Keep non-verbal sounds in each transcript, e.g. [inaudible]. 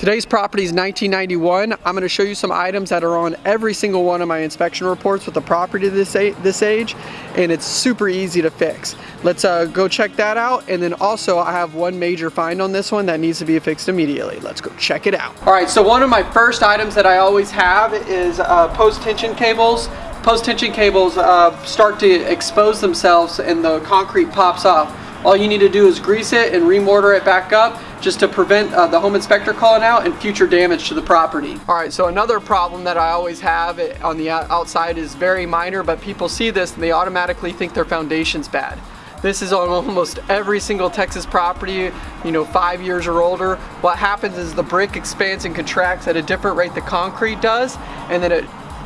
Today's property is 1991. I'm going to show you some items that are on every single one of my inspection reports with the property this, this age and it's super easy to fix. Let's uh, go check that out and then also I have one major find on this one that needs to be fixed immediately. Let's go check it out. Alright, so one of my first items that I always have is uh, post tension cables. Post tension cables uh, start to expose themselves and the concrete pops off. All you need to do is grease it and remortar it back up just to prevent uh, the home inspector calling out and future damage to the property. All right, so another problem that I always have on the outside is very minor, but people see this and they automatically think their foundation's bad. This is on [laughs] almost every single Texas property, you know, five years or older. What happens is the brick expands and contracts at a different rate the concrete does, and then it,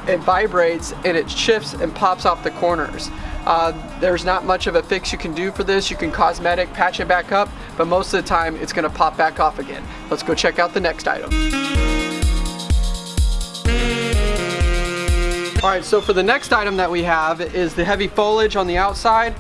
it vibrates and it shifts and pops off the corners. Uh, there's not much of a fix you can do for this. You can cosmetic patch it back up, but most of the time it's gonna pop back off again. Let's go check out the next item. All right, so for the next item that we have is the heavy foliage on the outside.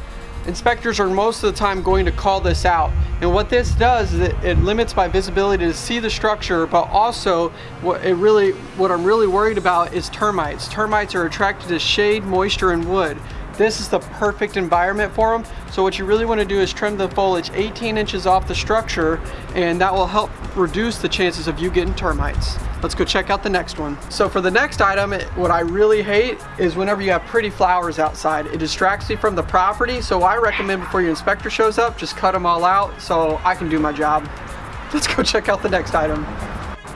Inspectors are most of the time going to call this out. And what this does is it, it, limits my visibility to see the structure, but also what it really, what I'm really worried about is termites. Termites are attracted to shade, moisture, and wood. This is the perfect environment for them. So what you really want to do is trim the foliage 18 inches off the structure and that will help reduce the chances of you getting termites. Let's go check out the next one. So for the next item, what I really hate is whenever you have pretty flowers outside. It distracts me from the property, so I recommend before your inspector shows up, just cut them all out so I can do my job. Let's go check out the next item.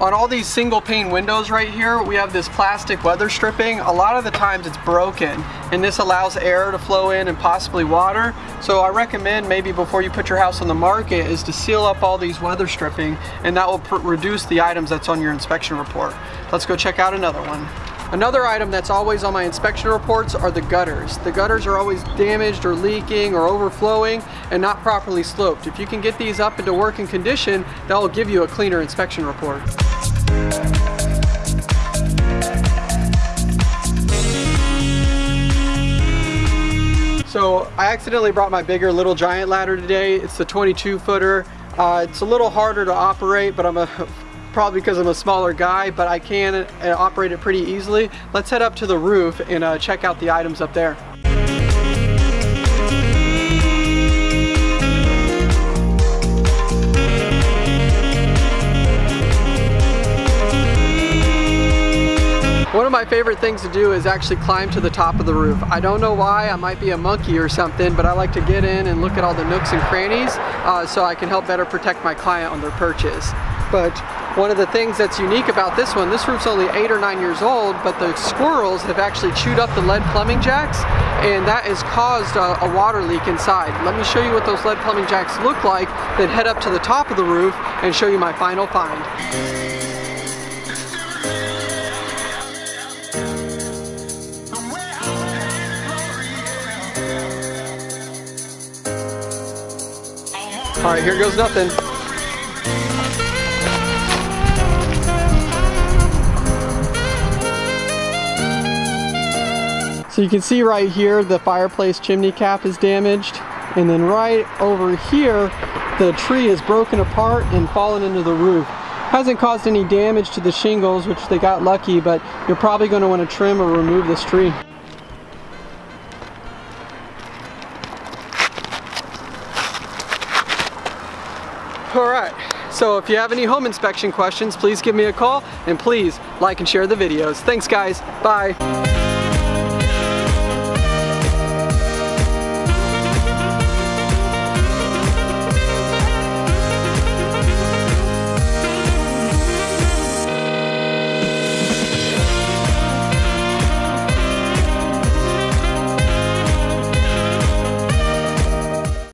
On all these single pane windows right here, we have this plastic weather stripping. A lot of the times it's broken and this allows air to flow in and possibly water. So I recommend maybe before you put your house on the market is to seal up all these weather stripping and that will reduce the items that's on your inspection report. Let's go check out another one. Another item that's always on my inspection reports are the gutters. The gutters are always damaged or leaking or overflowing and not properly sloped. If you can get these up into working condition, that will give you a cleaner inspection report. So I accidentally brought my bigger Little Giant ladder today. It's the 22 footer. Uh, it's a little harder to operate, but I'm a probably because I'm a smaller guy, but I can uh, operate it pretty easily. Let's head up to the roof and uh, check out the items up there. One of my favorite things to do is actually climb to the top of the roof. I don't know why, I might be a monkey or something, but I like to get in and look at all the nooks and crannies uh, so I can help better protect my client on their purchase. But one of the things that's unique about this one, this roof's only eight or nine years old, but the squirrels have actually chewed up the lead plumbing jacks and that has caused a, a, water leak inside. Let me show you what those lead plumbing jacks look like, then head up to the top of the roof and show you my final find. All right, here goes nothing. So you can see right here the fireplace chimney cap is damaged and then right over here the tree is broken apart and fallen into the roof. Hasn't caused any damage to the shingles which they got lucky but you're probably going to want to trim or remove this tree. Alright, so if you have any home inspection questions, please give me a call and please like and share the videos. Thanks guys, bye.